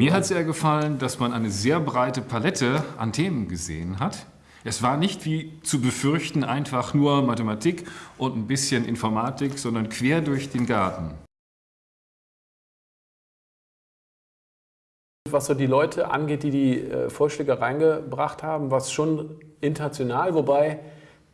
Mir hat sehr gefallen, dass man eine sehr breite Palette an Themen gesehen hat. Es war nicht wie zu befürchten einfach nur Mathematik und ein bisschen Informatik, sondern quer durch den Garten. Was so die Leute angeht, die die äh, Vorschläge reingebracht haben, war es schon international, wobei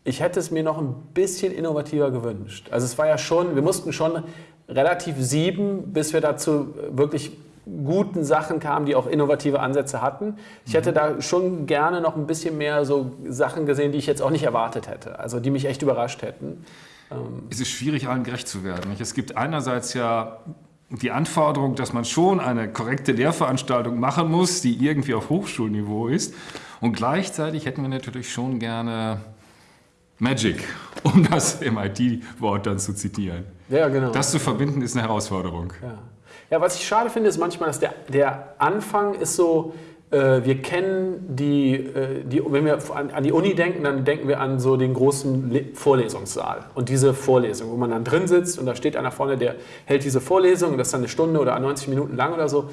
ich hätte es mir noch ein bisschen innovativer gewünscht. Also es war ja schon, wir mussten schon relativ sieben, bis wir dazu wirklich guten Sachen kamen, die auch innovative Ansätze hatten. Ich hätte da schon gerne noch ein bisschen mehr so Sachen gesehen, die ich jetzt auch nicht erwartet hätte, also die mich echt überrascht hätten. Ähm, es ist schwierig, allen gerecht zu werden. Es gibt einerseits ja die Anforderung, dass man schon eine korrekte Lehrveranstaltung machen muss, die irgendwie auf Hochschulniveau ist. Und gleichzeitig hätten wir natürlich schon gerne Magic, um das MIT-Wort dann zu zitieren. Ja, genau. Das zu verbinden ist eine Herausforderung. Ja. Ja, was ich schade finde, ist manchmal, dass der, der Anfang ist so, äh, wir kennen die, äh, die, wenn wir an, an, die Uni denken, dann denken wir an so den großen Le Vorlesungssaal und diese Vorlesung, wo man dann drin sitzt und da steht einer vorne, der hält diese Vorlesung und das ist dann eine Stunde oder 90 Minuten lang oder so.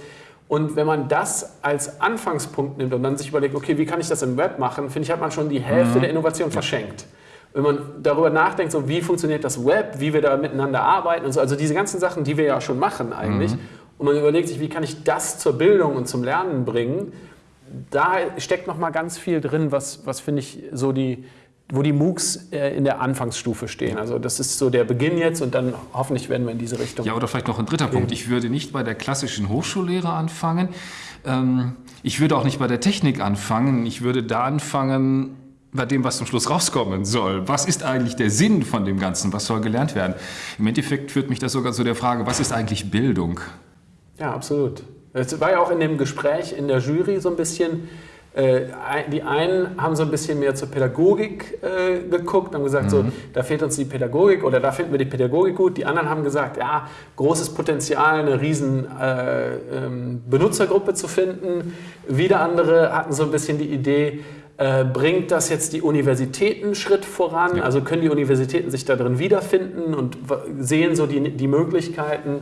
Und wenn man das als Anfangspunkt nimmt und dann sich überlegt, okay, wie kann ich das im Web machen, finde ich, hat man schon die Hälfte mhm. der Innovation verschenkt wenn man darüber nachdenkt, so wie funktioniert das Web, wie wir da miteinander arbeiten und so, also diese ganzen Sachen, die wir ja schon machen eigentlich, mhm. und man überlegt sich, wie kann ich das zur Bildung und zum Lernen bringen, da steckt noch mal ganz viel drin, was, was finde ich so die, wo die MOOCs äh, in der Anfangsstufe stehen. Also das ist so der Beginn jetzt und dann hoffentlich werden wir in diese Richtung. Ja, oder vielleicht noch ein dritter gehen. Punkt. Ich würde nicht bei der klassischen Hochschullehre anfangen. Ähm, ich würde auch nicht bei der Technik anfangen. Ich würde da anfangen, bei dem, was zum Schluss rauskommen soll. Was ist eigentlich der Sinn von dem Ganzen? Was soll gelernt werden? Im Endeffekt führt mich das sogar zu der Frage, was ist eigentlich Bildung? Ja, absolut. Es war ja auch in dem Gespräch in der Jury so ein bisschen, äh, die einen haben so ein bisschen mehr zur Pädagogik äh, geguckt, haben gesagt, mhm. so, da fehlt uns die Pädagogik oder da finden wir die Pädagogik gut. Die anderen haben gesagt, ja, großes Potenzial, eine riesen äh, ähm, Benutzergruppe zu finden. Wieder andere hatten so ein bisschen die Idee, äh, bringt das jetzt die Universitäten einen Schritt voran? Ja. Also können die Universitäten sich da drin wiederfinden und sehen so die, die Möglichkeiten?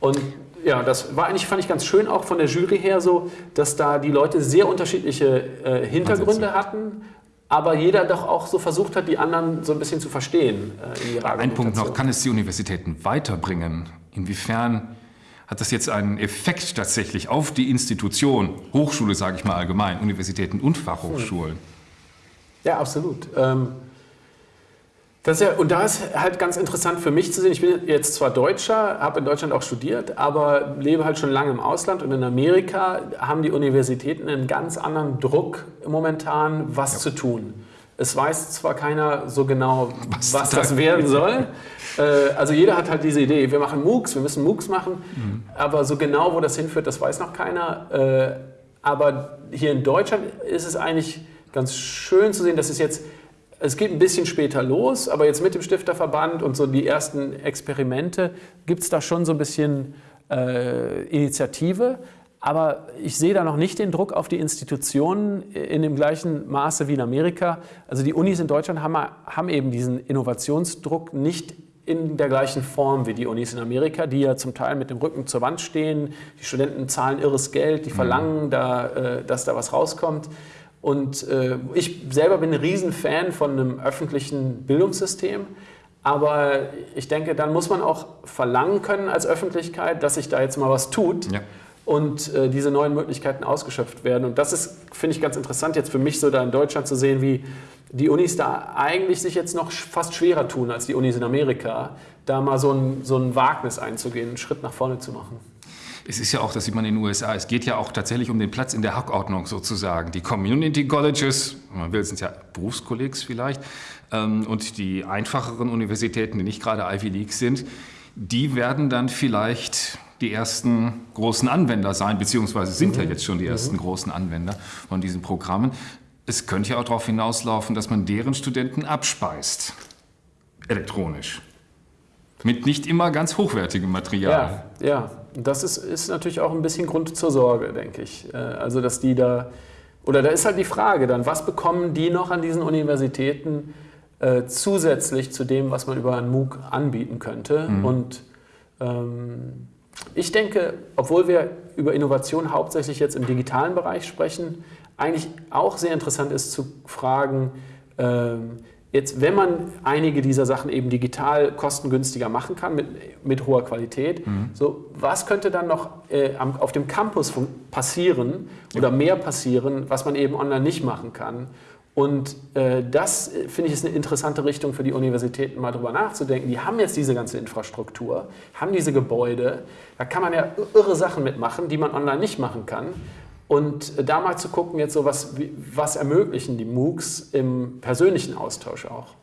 Und ja, das war eigentlich, fand ich ganz schön auch von der Jury her so, dass da die Leute sehr unterschiedliche äh, Hintergründe hatten, aber jeder doch auch so versucht hat, die anderen so ein bisschen zu verstehen. Äh, Ein Punkt noch, kann es die Universitäten weiterbringen? Inwiefern hat das jetzt einen Effekt tatsächlich auf die Institution, Hochschule sage ich mal allgemein, Universitäten und Fachhochschulen? Ja, absolut. Ähm, das ja, und da ist halt ganz interessant für mich zu sehen, ich bin jetzt zwar Deutscher, habe in Deutschland auch studiert, aber lebe halt schon lange im Ausland und in Amerika haben die Universitäten einen ganz anderen Druck momentan, was ja. zu tun. Es weiß zwar keiner so genau, was, was das werden soll. Äh, also jeder hat halt diese Idee, wir machen MOOCs, wir müssen MOOCs machen, mhm. aber so genau, wo das hinführt, das weiß noch keiner. Äh, aber hier in Deutschland ist es eigentlich ganz schön zu sehen, dass es jetzt, es geht ein bisschen später los, aber jetzt mit dem Stifterverband und so die ersten Experimente gibt es da schon so ein bisschen äh, Initiative. Aber ich sehe da noch nicht den Druck auf die Institutionen in dem gleichen Maße wie in Amerika. Also die Unis in Deutschland haben, haben eben diesen Innovationsdruck nicht in der gleichen Form wie die Unis in Amerika, die ja zum Teil mit dem Rücken zur Wand stehen. Die Studenten zahlen irres Geld, die mhm. verlangen, da, äh, dass da was rauskommt. Und äh, ich selber bin ein Riesenfan von einem öffentlichen Bildungssystem. Aber ich denke, dann muss man auch verlangen können als Öffentlichkeit, dass sich da jetzt mal was tut. Ja und äh, diese neuen Möglichkeiten ausgeschöpft werden. Und das ist, finde ich, ganz interessant jetzt für mich so da in Deutschland zu sehen, wie die Unis da eigentlich sich jetzt noch fast schwerer tun als die Unis in Amerika, da mal so ein, so ein Wagnis einzugehen, einen Schritt nach vorne zu machen. Es ist ja auch, das sieht man in den USA, es geht ja auch tatsächlich um den Platz in der Hackordnung sozusagen. Die Community Colleges, man will, sind ja Berufskollegs vielleicht, ähm, und die einfacheren Universitäten, die nicht gerade Ivy League sind, die werden dann vielleicht die ersten großen Anwender sein, beziehungsweise sind mhm. ja jetzt schon die ersten mhm. großen Anwender von diesen Programmen. Es könnte ja auch darauf hinauslaufen, dass man deren Studenten abspeist, elektronisch. Mit nicht immer ganz hochwertigem Material. Ja, ja. das ist, ist natürlich auch ein bisschen Grund zur Sorge, denke ich. Äh, also, dass die da, oder da ist halt die Frage dann, was bekommen die noch an diesen Universitäten äh, zusätzlich zu dem, was man über einen MOOC anbieten könnte? Mhm. Und ähm, ich denke, obwohl wir über Innovation hauptsächlich jetzt im digitalen Bereich sprechen, eigentlich auch sehr interessant ist zu fragen, ähm, Jetzt, wenn man einige dieser Sachen eben digital kostengünstiger machen kann, mit, mit hoher Qualität, mhm. so, was könnte dann noch äh, auf dem Campus passieren oder mehr passieren, was man eben online nicht machen kann? Und äh, das, äh, finde ich, ist eine interessante Richtung für die Universitäten, mal drüber nachzudenken. Die haben jetzt diese ganze Infrastruktur, haben diese Gebäude, da kann man ja irre Sachen mitmachen, die man online nicht machen kann. Und da mal zu gucken, jetzt so was, was ermöglichen die MOOCs im persönlichen Austausch auch.